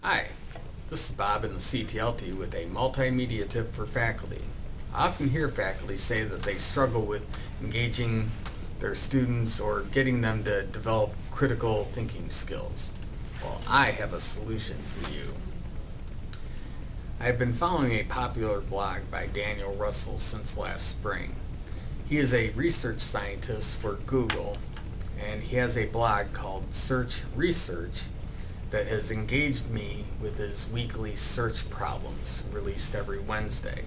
Hi, this is Bob in the CTLT with a multimedia tip for faculty. I often hear faculty say that they struggle with engaging their students or getting them to develop critical thinking skills. Well, I have a solution for you. I have been following a popular blog by Daniel Russell since last spring. He is a research scientist for Google and he has a blog called Search Research that has engaged me with his weekly search problems released every Wednesday.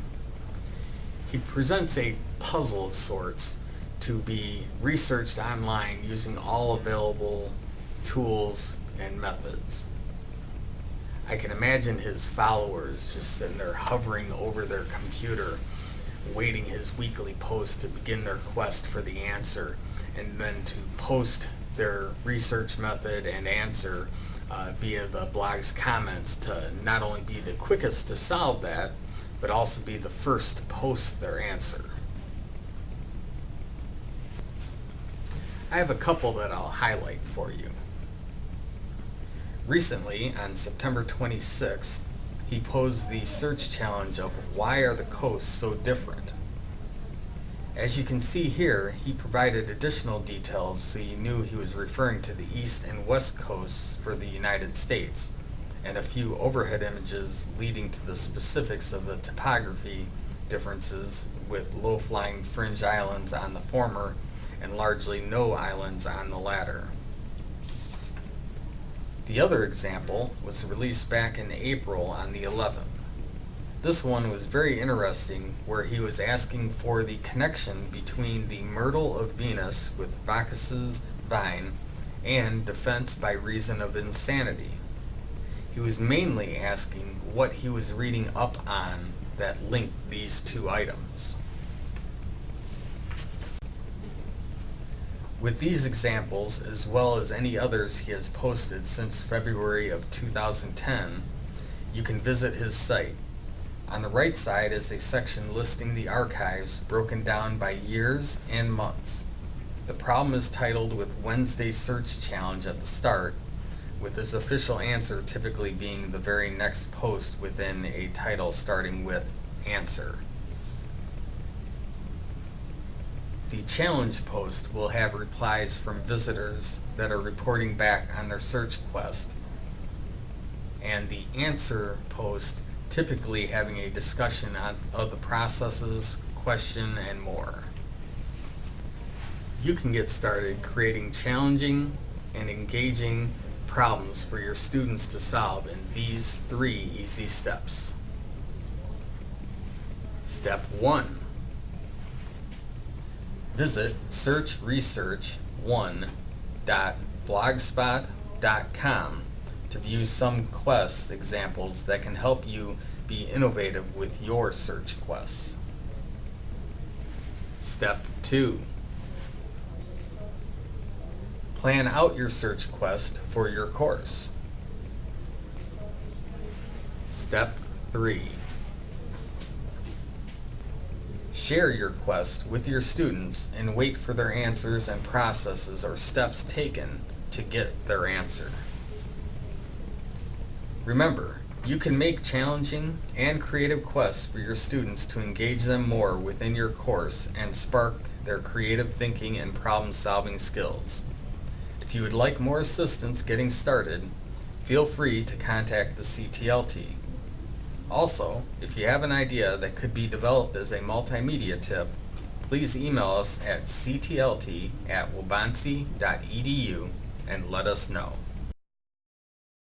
He presents a puzzle of sorts to be researched online using all available tools and methods. I can imagine his followers just sitting there hovering over their computer waiting his weekly post to begin their quest for the answer and then to post their research method and answer uh, via the blog's comments to not only be the quickest to solve that, but also be the first to post their answer. I have a couple that I'll highlight for you. Recently, on September 26th, he posed the search challenge of why are the coasts so different? As you can see here, he provided additional details so you knew he was referring to the east and west coasts for the United States, and a few overhead images leading to the specifics of the topography differences with low-flying fringe islands on the former and largely no islands on the latter. The other example was released back in April on the 11th. This one was very interesting where he was asking for the connection between the myrtle of Venus with Bacchus's vine and defense by reason of insanity. He was mainly asking what he was reading up on that linked these two items. With these examples, as well as any others he has posted since February of 2010, you can visit his site on the right side is a section listing the archives broken down by years and months. The problem is titled with Wednesday Search Challenge at the start, with his official answer typically being the very next post within a title starting with Answer. The challenge post will have replies from visitors that are reporting back on their search quest, and the answer post typically having a discussion on, of the processes, question, and more. You can get started creating challenging and engaging problems for your students to solve in these three easy steps. Step 1. Visit searchresearch1.blogspot.com to view some quest examples that can help you be innovative with your search quests. Step 2. Plan out your search quest for your course. Step 3. Share your quest with your students and wait for their answers and processes or steps taken to get their answer. Remember, you can make challenging and creative quests for your students to engage them more within your course and spark their creative thinking and problem-solving skills. If you would like more assistance getting started, feel free to contact the CTLT. Also, if you have an idea that could be developed as a multimedia tip, please email us at ctlt at and let us know.